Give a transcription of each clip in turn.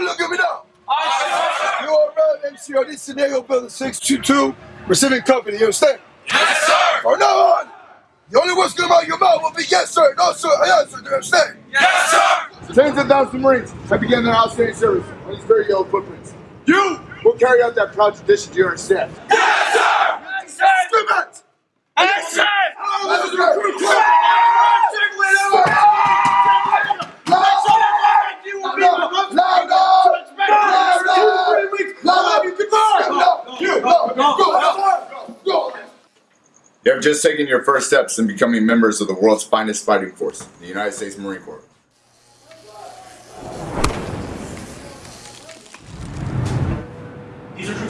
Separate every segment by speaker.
Speaker 1: look at me now. You are around MCR, this San Diego Building 622, receiving company, you understand?
Speaker 2: Yes, sir!
Speaker 1: From now on, the only words come out of your mouth will be yes, sir, no, sir, yes, sir, do you understand?
Speaker 2: Yes, sir!
Speaker 1: Tens of thousands of Marines have begun their outstanding service on these very yellow footprints. You will carry out that proud tradition to your staff.
Speaker 2: Yes, sir!
Speaker 1: Yes, sir!
Speaker 2: Yes, sir!
Speaker 1: Let's go!
Speaker 3: You have just taken your first steps in becoming members of the world's finest fighting force, the United States Marine Corps.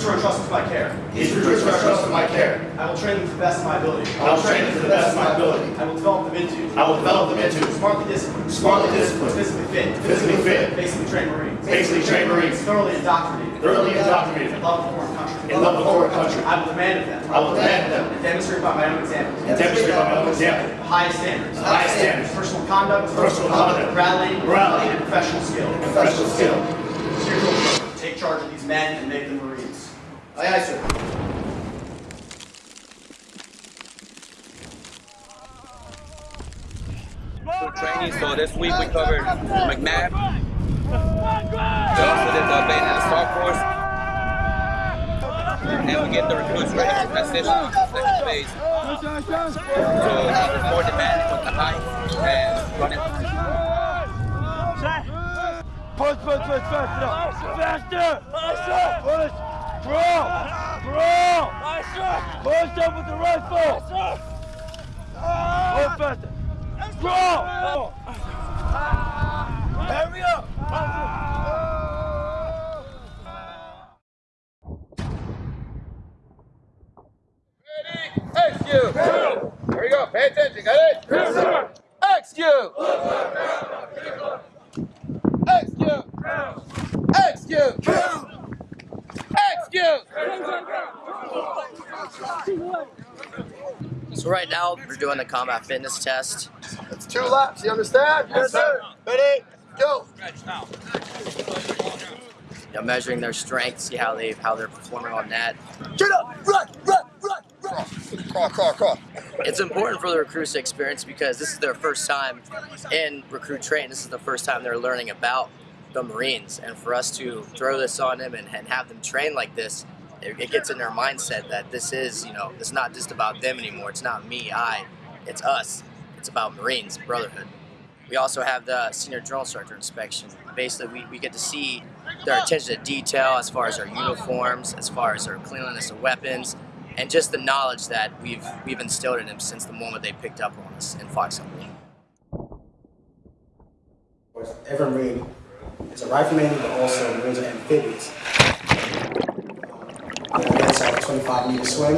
Speaker 4: Recruits are to my care.
Speaker 5: These recruits are entrusted to my care.
Speaker 4: I will train them to the best of my ability.
Speaker 5: I will train them to the best of my ability.
Speaker 4: I will develop them into
Speaker 5: I will develop them into
Speaker 4: smartly disciplined,
Speaker 5: Smartly disciplined.
Speaker 4: physically fit,
Speaker 5: Physically fit.
Speaker 4: basically trained Marines,
Speaker 5: basically trained Marines,
Speaker 4: thoroughly indoctrinated,
Speaker 5: thoroughly indoctrinated,
Speaker 4: in love of foreign country.
Speaker 5: in love of foreign country.
Speaker 4: I will demand of them.
Speaker 5: I will demand of them
Speaker 4: and demonstrate by my own example.
Speaker 5: and demonstrate by my own example
Speaker 4: The highest standards.
Speaker 5: The highest standards.
Speaker 4: Personal conduct.
Speaker 5: Personal conduct.
Speaker 4: Morality.
Speaker 5: Morality.
Speaker 4: And professional skill.
Speaker 5: professional skill.
Speaker 4: Here's your work. Take charge of these men and make them.
Speaker 5: Aye, aye, sir.
Speaker 6: training. So this week we covered MCMAP. We also did the Bane and the Star Force. And we get the recruits ready to transition to the second phase. So it's more demanding with the height and running.
Speaker 7: Push, push, push, faster! Faster! Faster! Push! Throw! Throw! Push up with the rifle! Push faster! Throw! Hurry up!
Speaker 6: Execute! Here we go, pay attention, got it? Yes, sir! Execute! Execute! Execute!
Speaker 8: So right now we're doing the combat fitness test.
Speaker 1: It's two laps, you understand? Yes, sir. Ready, go.
Speaker 8: You know, measuring their strength, see how they how they're performing on that.
Speaker 1: Get up, run, run, run, run. Crawl, crawl, crawl.
Speaker 8: It's important for the recruits to experience because this is their first time in recruit training. This is the first time they're learning about the Marines, and for us to throw this on them and, and have them train like this, it, it gets in their mindset that this is, you know, it's not just about them anymore. It's not me, I, it's us. It's about Marines, brotherhood. We also have the senior drill instructor inspection. Basically, we, we get to see their attention to detail as far as their uniforms, as far as their cleanliness of weapons, and just the knowledge that we've we've instilled in them since the moment they picked up on us in Fox Company.
Speaker 9: Every Marine is a rifleman, but also Marines are amphibians. The events are a 25 meter swim,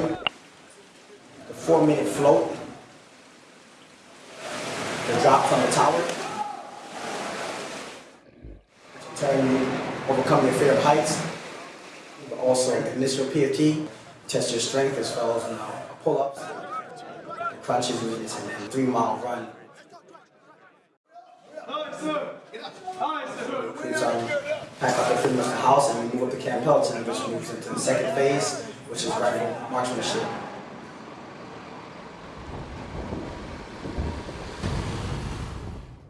Speaker 9: the four minute float, the drop from the tower, turn, overcome your fear of heights, but also initial PFT, test your strength as well as uh, pull-ups, crunches, and then three mile run. Recruits um, pack up their pretty much the house and move up to Camp Pendleton, which moves into the second phase, which is marksmanship.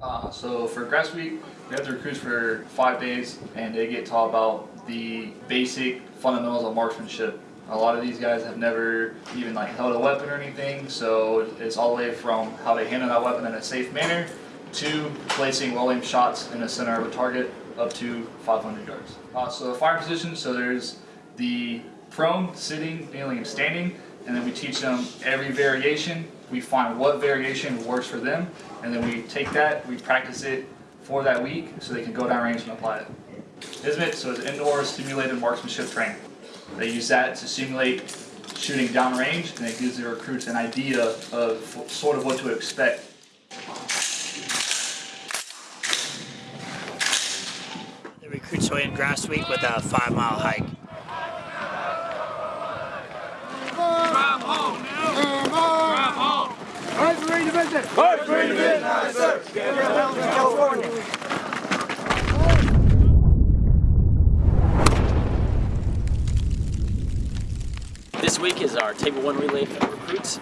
Speaker 10: Uh, so for grass week, we have the recruits for five days and they get taught about the basic fundamentals of marksmanship. A lot of these guys have never even like held a weapon or anything, so it's all the way from how they handle that weapon in a safe manner to placing well-aimed shots in the center of a target up to 500 yards. Uh, so the fire position, so there's the prone, sitting, kneeling, and standing, and then we teach them every variation. We find what variation works for them, and then we take that, we practice it for that week so they can go down range and apply it. ISMT. So it's indoor simulated marksmanship training. They use that to simulate shooting downrange, and it gives the recruits an idea of sort of what to expect.
Speaker 11: The recruits will in grass week with a five mile hike.
Speaker 7: California.
Speaker 12: This week is our Table 1 relay for recruits.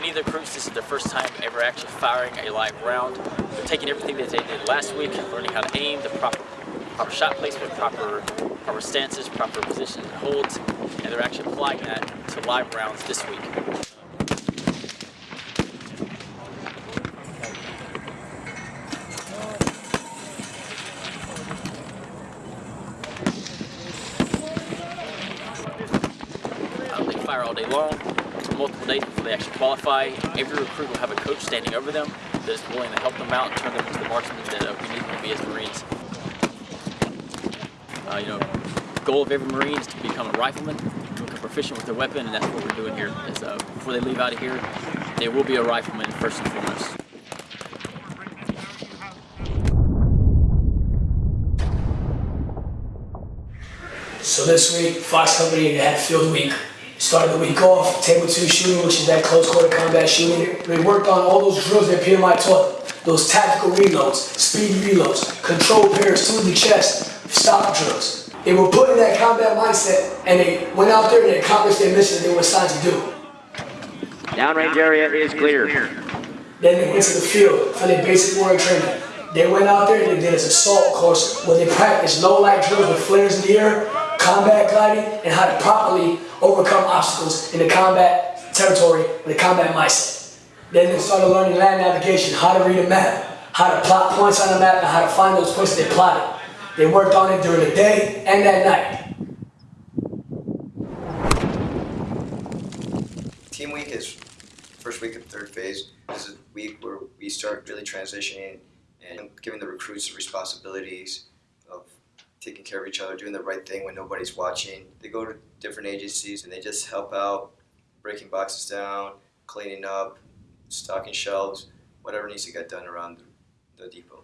Speaker 12: Neither recruits, this is their first time ever actually firing a live round. They're taking everything that they did last week, learning how to aim the proper proper shot placement, proper proper stances, proper positions and holds, and they're actually applying that to live rounds this week. Uh, they fire all day long, multiple days before they actually qualify. Every recruit will have a coach standing over them that is willing to help them out and turn them into the marksmen that uh, we need them to be as Marines. You know, goal of every Marine is to become a rifleman, to become proficient with their weapon, and that's what we're doing here. Is, uh, before they leave out of here, they will be a rifleman first and foremost.
Speaker 13: So this week, Fox Company had field week. Started the week off, table two shooting, which is that close quarter combat shooting. They worked on all those drills that PMI taught. Those tactical reloads, speed reloads, control pairs through the chest, stop drills. They were put in that combat mindset and they went out there and they accomplished their mission they were assigned to do.
Speaker 14: Downrange area is clear.
Speaker 13: Then they went to the field for their basic warrior training. They went out there and they did this assault course where they practiced low light drills with flares in the air, combat gliding, and how to properly overcome obstacles in the combat territory with a combat mindset. Then they started learning land navigation, how to read a map, how to plot points on a map, and how to find those points they plotted. They worked on it during the day and at night.
Speaker 15: Team week is first week of third phase. This is a week where we start really transitioning and giving the recruits the responsibilities of taking care of each other, doing the right thing when nobody's watching. They go to different agencies and they just help out, breaking boxes down, cleaning up, stocking shelves, whatever needs to get done around the, the depot.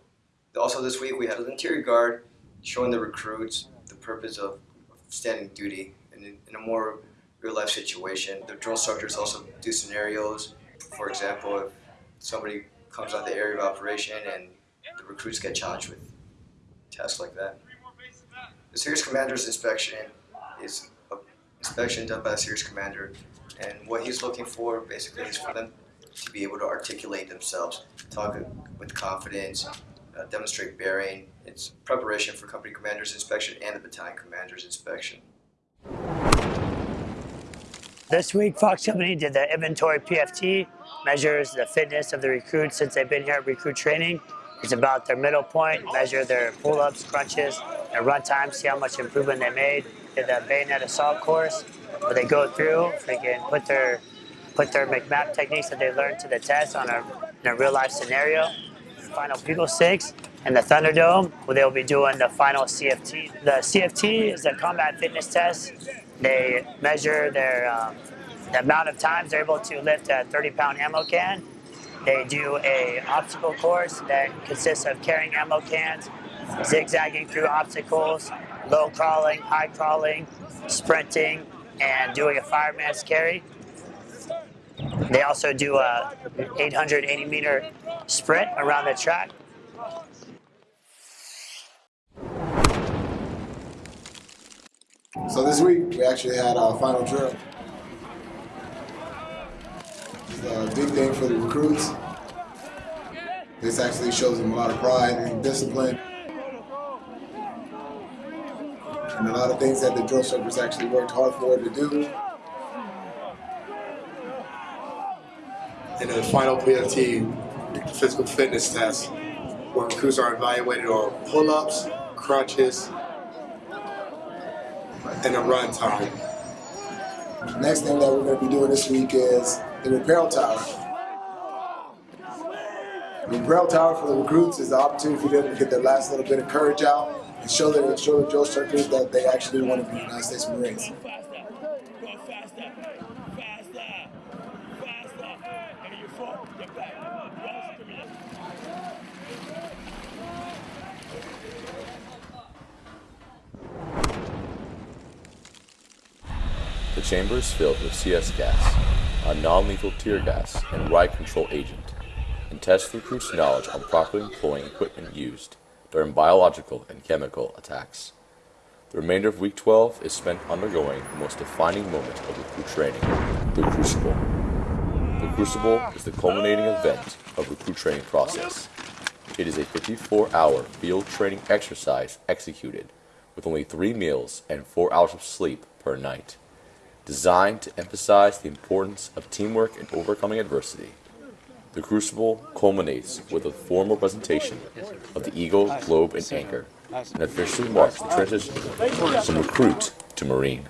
Speaker 15: Also this week we had an interior guard showing the recruits the purpose of standing duty in, in a more real life situation. The drill instructors also do scenarios. For example, if somebody comes out the area of operation and the recruits get challenged with tasks like that. The series commander's inspection is an inspection done by the series commander and what he's looking for basically is for them to be able to articulate themselves, talk with confidence, uh, demonstrate bearing. It's preparation for company commander's inspection and the battalion commander's inspection.
Speaker 11: This week, Fox Company did the inventory PFT, measures the fitness of the recruits since they've been here at recruit training. It's about their middle point, measure their pull-ups, crunches, and run time, see how much improvement they made. Did the bayonet assault course, where they go through, they can put their put their McMap techniques that they learned to the test on a, in a real life scenario. Final Bugle Six and the Thunderdome, where they'll be doing the final CFT. The CFT is a combat fitness test. They measure their um, the amount of times they're able to lift a 30 pound ammo can. They do a obstacle course that consists of carrying ammo cans, zigzagging through obstacles, low crawling, high crawling, sprinting, and doing a fireman's carry. They also do a 880 meter sprint around the track.
Speaker 1: So this week we actually had our final drill. It's a big thing for the recruits. This actually shows them a lot of pride and discipline. And a lot of things that the drill instructors actually worked hard for to do.
Speaker 16: And the final PFT, physical fitness test, where recruits are evaluated on pull-ups, crunches, and a run time.
Speaker 1: Next thing that we're going to be doing this week is the rappel tower. The rappel tower for the recruits is the opportunity for them to get their last little bit of courage out and show their show the drill instructors that they actually want to be United States Marines.
Speaker 17: Chamber is filled with CS gas, a non-lethal tear gas and riot control agent, and tests the recruit's knowledge on properly employing equipment used during biological and chemical attacks. The remainder of week 12 is spent undergoing the most defining moment of recruit training, the Crucible. The Crucible is the culminating event of recruit training process. It is a 54-hour field training exercise executed with only three meals and four hours of sleep per night, designed to emphasize the importance of teamwork and overcoming adversity. The Crucible culminates with a formal presentation of the Eagle, Globe, and Anchor, and officially marks the transition from recruit to Marine.